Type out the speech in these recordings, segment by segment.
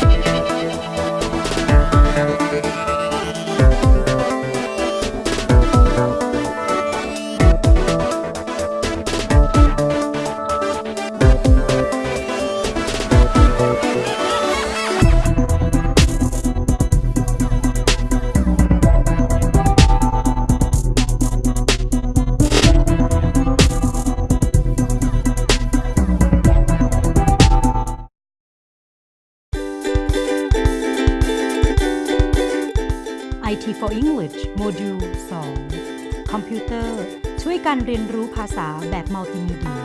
Bye. IT for English module 2 คอมพิวเตอร์ ช่วยการเรียนรู้ภาษาแบบมัลติมีเดีย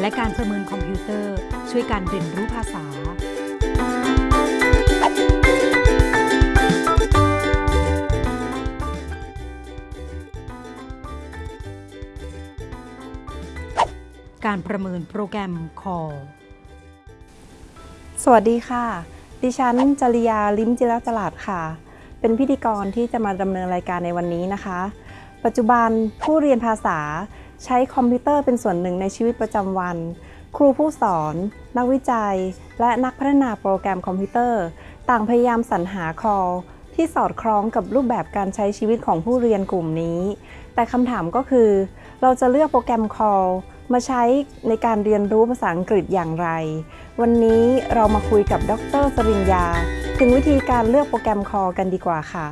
และการประเมินคอมพิวเตอร์ ช่วยการเรียนรู้ภาษา การประเมินโปรแกรม Call สวัสดีค่ะ ดิฉันจริยา ลิมจิรจลาดค่ะ เป็นพิธีกรที่จะมาดำเนินรายการในวันนี้นะคะ ปัจจุบันผู้เรียนภาษาใช้คอมพิวเตอร์เป็นส่วนหนึ่งในชีวิตประจำวัน ครูผู้สอน นักวิจัย และนักพัฒนาโปรแกรมคอมพิวเตอร์ ต่างพยายามสรรหา CALL ที่สอดคล้องกับรูปแบบการใช้ชีวิตของผู้เรียนกลุ่มนี้ แต่คำถามก็คือ เราจะเลือกโปรแกรม CALL มาใช้ในการเรียนรู้ภาษาอังกฤษอย่างไร วันนี้เรามาคุยกับดรสริญญา ถึงวิธีการเลือกโปรแกรมคอลกันดีกว่าค่ะ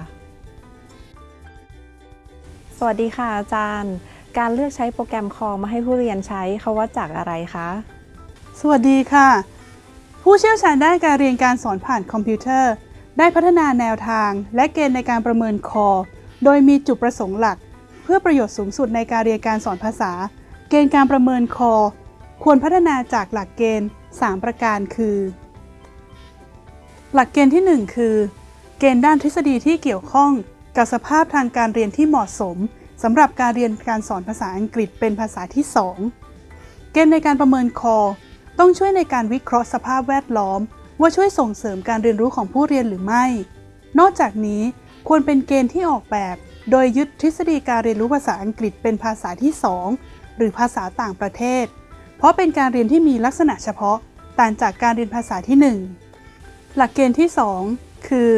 สวัสดีค่ะอาจารย์ การเลือกใช้โปรแกรมคอลมาให้ผู้เรียนใช้เขาวัดจากอะไรคะ สวัสดีค่ะ ผู้เชี่ยวชาญด้านการเรียนการสอนผ่านคอมพิวเตอร์ ได้พัฒนาแนวทาง และเกณฑ์ในการประเมินคอ โดยมีจุดประสงค์หลัก เพื่อประโยชน์สูงสุดในการเรียนการสอนภาษา เกณฑ์การประเมินคอ ควรพัฒนาจากหลักเกณฑ์ 3 ประการคือ หลักเกณฑ์ที่ 1 คือ เกณฑ์ด้านทฤษฎีที่เกี่ยวข้องกับสภาพทางการเรียนที่เหมาะสมสำหรับการเรียนการสอนภาษาอังกฤษเป็นภาษาที่ 2 เกณฑ์ในการประเมินคอต้องช่วยในการวิเคราะห์สภาพแวดล้อม ว่าช่วยส่งเสริมการเรียนรู้ของผู้เรียนหรือไม่ นอกจากนี้ควรเป็นเกณฑ์ที่ออกแบบ โดยยึดทฤษฎีการเรียนรู้ภาษาอังกฤษเป็นภาษาที่ 2 หรือภาษาต่างประเทศ เพราะเป็นการเรียนที่มีลักษณะเฉพาะ ต่างจากการเรียนภาษาที่ 1 หลักเกณฑ์ที่ 2 คือ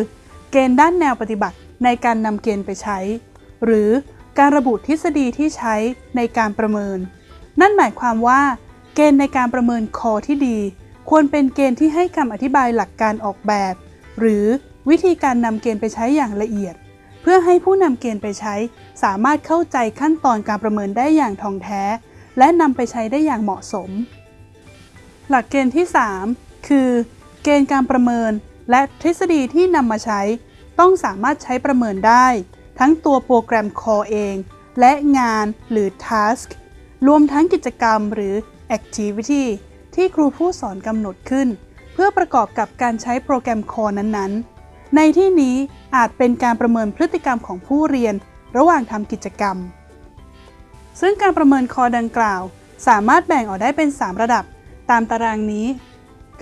เกณฑ์ด้านแนวปฏิบัติในการนำเกณฑ์ไปใช้ หรือการระบุทฤษฎีที่ใช้ในการประเมิน นั่นหมายความว่า เกณฑ์ในการประเมินคอที่ดี ควรเป็นเกณฑ์ที่ให้คำอธิบายหลักการออกแบบ หรือวิธีการนำเกณฑ์ไปใช้อย่างละเอียด เพื่อให้ผู้นำเกณฑ์ไปใช้ สามารถเข้าใจขั้นตอนการประเมินได้อย่างท่องแท้ และนำไปใช้ได้อย่างเหมาะสม หลักเกณฑ์ที่ 3 คือ เกณฑ์การประเมิน และทฤษฎีที่นำมาใช้ ต้องสามารถใช้ประเมินได้ ทั้งตัวโปรแกรม Core เอง และงานหรือ Task รวมทั้งกิจกรรมหรือ Activity ที่ครูผู้สอนกำหนดขึ้น เพื่อประกอบกับการใช้โปรแกรม Core นั้นๆ ในที่นี้อาจเป็นการประเมินพฤติกรรมของผู้เรียน ระหว่างทำกิจกรรม ซึ่งการประเมินคอดังกล่าว สามารถแบ่งออกได้เป็น 3 ระดับ ตามตารางนี้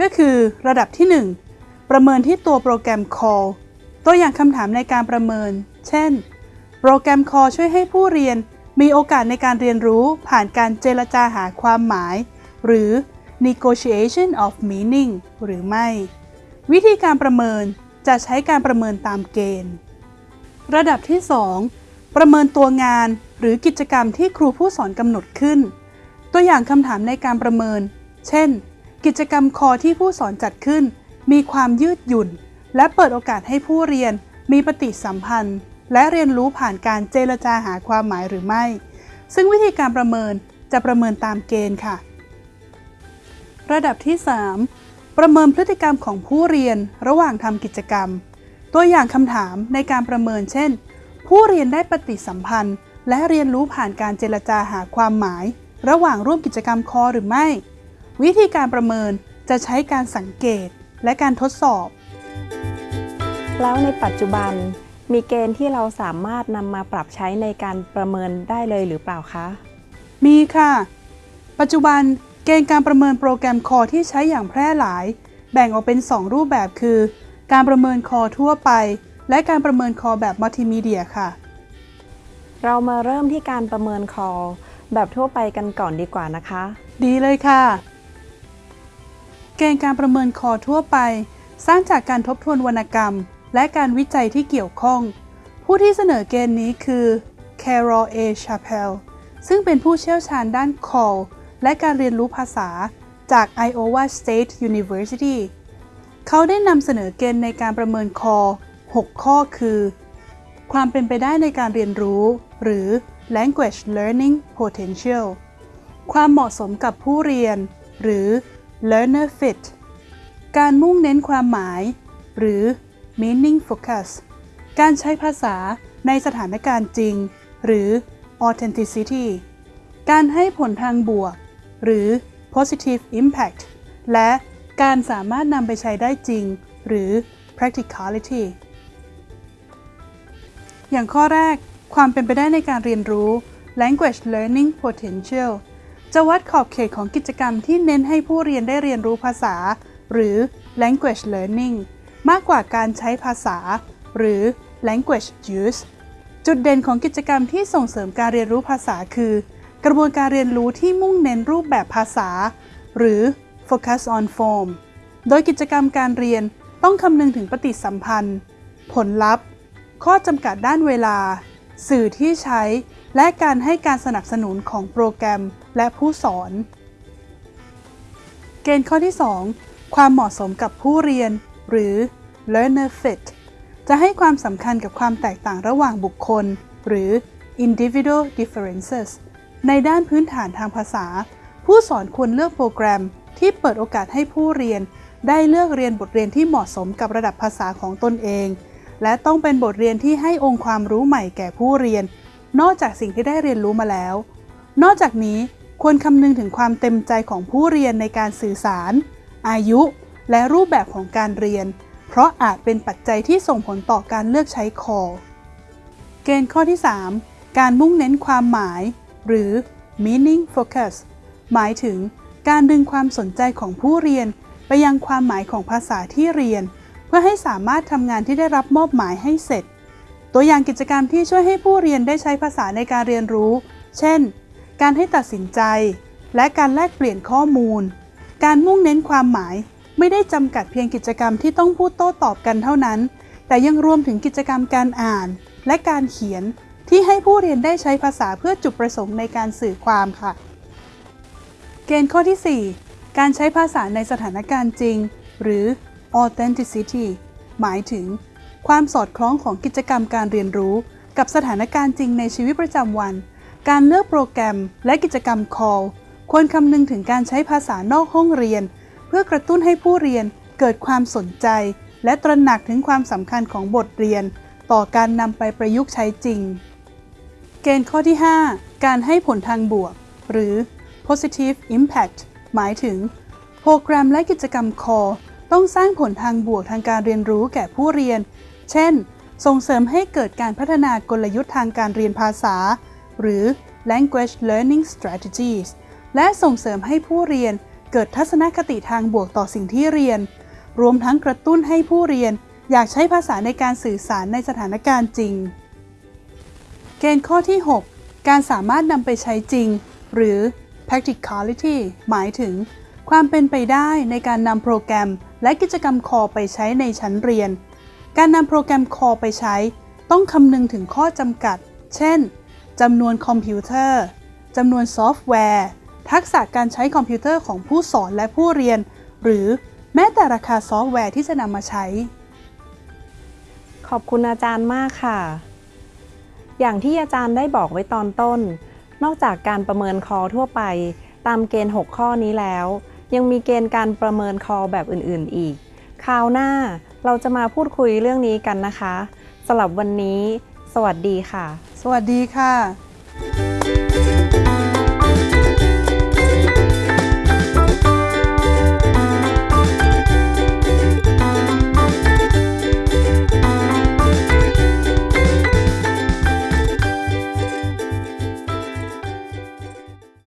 ก็คือระดับที่ 1 ประเมินที่ตัวโปรแกรม Call ตัวอย่างคำถามในการประเมิน เช่น โปรแกรม Call ช่วยให้ผู้เรียนมีโอกาสในการเรียนรู้ผ่านการเจรจาหาความหมาย หรือ negotiation of meaning หรือไม่ วิธีการประเมินจะใช้การประเมินตามเกณฑ์ ระดับที่ 2 ประเมินตัวงานหรือกิจกรรมที่ครูผู้สอนกำหนดขึ้น ตัวอย่างคำถามในการประเมิน เช่น กิจกรรมคอที่ผู้สอนจัดขึ้น มีความยืดหยุ่น และเปิดโอกาสให้ผู้เรียนมีปฏิสัมพันธ์ และเรียนรู้ผ่านการเจรจาหาความหมายหรือไม่ ซึ่งวิธีการประเมินจะประเมินตามเกณฑ์ค่ะ ระดับที่ 3 ประเมินพฤติกรรมของผู้เรียนระหว่างทำกิจกรรม ตัวอย่างคำถามในการประเมินเช่น ผู้เรียนได้ปฏิสัมพันธ์ และเรียนรู้ผ่านการเจรจาหาความหมาย ระหว่างร่วมกิจกรรมคอหรือไม่ วิธีการประเมินจะใช้การสังเกตและการทดสอบ แล้วในปัจจุบันมีเกณฑ์ที่เราสามารถนำมาปรับใช้ในการประเมินได้เลยหรือเปล่าคะ มีค่ะ ปัจจุบันเกณฑ์การประเมินโปรแกรมคอที่ใช้อย่างแพร่หลาย แบ่งออกเป็น 2 รูปแบบคือ การประเมินคอทั่วไป และการประเมินคอแบบมัลติมีเดียค่ะ เรามาเริ่มที่การประเมินคอแบบทั่วไปกันก่อนดีกว่านะคะ ดีเลยค่ะเกณฑ์การประเมินคอทั่วไป สร้างจากการทบทวนวรรณกรรม และการวิจัยที่เกี่ยวข้อง ผู้ที่เสนอเกณฑ์นี้คือ Carol A. Chappell ซึ่งเป็นผู้เชี่ยวชาญด้าน call และการเรียนรู้ภาษาจาก Iowa State University เขาได้นำเสนอเกณฑ์ในการประเมินคอ 6 ข้อคือ ความเป็นไปได้ในการเรียนรู้ หรือ language learning potential ความเหมาะสมกับผู้เรียน หรือ learner fit การมุ่งเน้นความหมาย หรือ meaning focus การใช้ภาษาในสถานการณ์จริง หรือ authenticity การให้ผลทางบวก หรือ positive impact และการสามารถนำไปใช้ได้จริง หรือ practicality อย่างข้อแรก ความเป็นไปได้ในการเรียนรู้ language learning potential จะวัดขอบเขตของกิจกรรมที่เน้นให้ผู้เรียนได้เรียนรู้ภาษา หรือ language learning มากกว่าการใช้ภาษา หรือ language use จุดเด่นของกิจกรรมที่ส่งเสริมการเรียนรู้ภาษาคือ กระบวนการเรียนรู้ที่มุ่งเน้นรูปแบบภาษา หรือ focus on form โดยกิจกรรมการเรียนต้องคำนึงถึงปฏิสัมพันธ์ ผลลัพธ์ ข้อจำกัดด้านเวลา สื่อที่ใช้ และการให้การสนับสนุนของโปรแกรมและผู้สอน เกณฑ์ข้อที่ 2 ความเหมาะสมกับผู้เรียน หรือ learner fit จะให้ความสำคัญกับความแตกต่างระหว่างบุคคล หรือ individual differences ในด้านพื้นฐานทางภาษา ผู้สอนควรเลือกโปรแกรมที่เปิดโอกาสให้ผู้เรียน ได้เลือกเรียนบทเรียนที่เหมาะสมกับระดับภาษาของตนเอง และต้องเป็นบทเรียนที่ให้องค์ความรู้ใหม่แก่ผู้เรียน นอกจากสิ่งที่ได้เรียนรู้มาแล้ว นอกจากนี้ควรคำนึงถึงความเต็มใจของผู้เรียนในการสื่อสาร อายุ และรูปแบบของการเรียน เพราะอาจเป็นปัจจัยที่ส่งผลต่อการเลือกใช้คอเกณฑ์ข้อที่ 3 การมุ่งเน้นความหมาย หรือ meaning focus หมายถึงการดึงความสนใจของผู้เรียน ไปยังความหมายของภาษาที่เรียน เพื่อให้สามารถทำงานที่ได้รับมอบหมายให้เสร็จ ตัวอย่างกิจกรรมที่ช่วยให้ผู้เรียนได้ใช้ภาษาในการเรียนรู้ เช่น การให้ตัดสินใจ และการแลกเปลี่ยนข้อมูล การมุ่งเน้นความหมาย ไม่ได้จำกัดเพียงกิจกรรมที่ต้องพูดโต้ตอบกันเท่านั้น แต่ยังรวมถึงกิจกรรมการอ่าน และการเขียนที่ให้ผู้เรียนได้ใช้ภาษาเพื่อจุดประสงค์ในการสื่อความค่ะ เกณฑ์ข้อที่ 4 การใช้ภาษาในสถานการณ์จริง หรือ authenticity หมายถึง ความสอดคล้องของกิจกรรมการเรียนรู้ กับสถานการณ์จริงในชีวิตประจำวัน การเลือกโปรแกรม และกิจกรรม call ควรคำนึงถึงการใช้ภาษานอกห้องเรียน เพื่อกระตุ้นให้ผู้เรียนเกิดความสนใจ และตระหนักถึงความสำคัญของบทเรียน ต่อการนำไปประยุกต์ใช้จริง เกณฑ์ข้อที่ 5 การให้ผลทางบวก หรือ positive impact หมายถึง โปรแกรมและกิจกรรม core ต้องสร้างผลทางบวกทางการเรียนรู้แก่ผู้เรียน เช่น ส่งเสริมให้เกิดการพัฒนากลยุทธ์ทางการเรียนภาษา หรือ language learning strategies และส่งเสริมให้ผู้เรียนเกิดทัศนคติทางบวกต่อสิ่งที่เรียน รวมทั้งกระตุ้นให้ผู้เรียนอยากใช้ภาษาในการสื่อสารในสถานการณ์จริง เกณฑ์ข้อที่ 6 การสามารถนำไปใช้จริง หรือ practicality หมายถึง ความเป็นไปได้ในการนำโปรแกรม และกิจกรรมคอไปใช้ในชั้นเรียน การนำโปรแกรมคอไปใช้ ต้องคำนึงถึงข้อจำกัด เช่นจำนวนคอมพิวเตอร์จำนวนซอฟต์แวร์ ทักษะการใช้คอมพิวเตอร์ของผู้สอนและผู้เรียน หรือแม้แต่ราคาซอฟต์แวร์ที่จะนำมาใช้ ขอบคุณอาจารย์มากค่ะ อย่างที่อาจารย์ได้บอกไว้ตอนต้น นอกจากการประเมิน CALL ทั่วไป ตามเกณฑ์ 6 ข้อนี้แล้ว ยังมีเกณฑ์การประเมิน CALL แบบอื่น ๆ อีก คราวหน้า เราจะมาพูดคุยเรื่องนี้กันนะคะสำหรับวันนี้ สวัสดีค่ะ สวัสดีค่ะ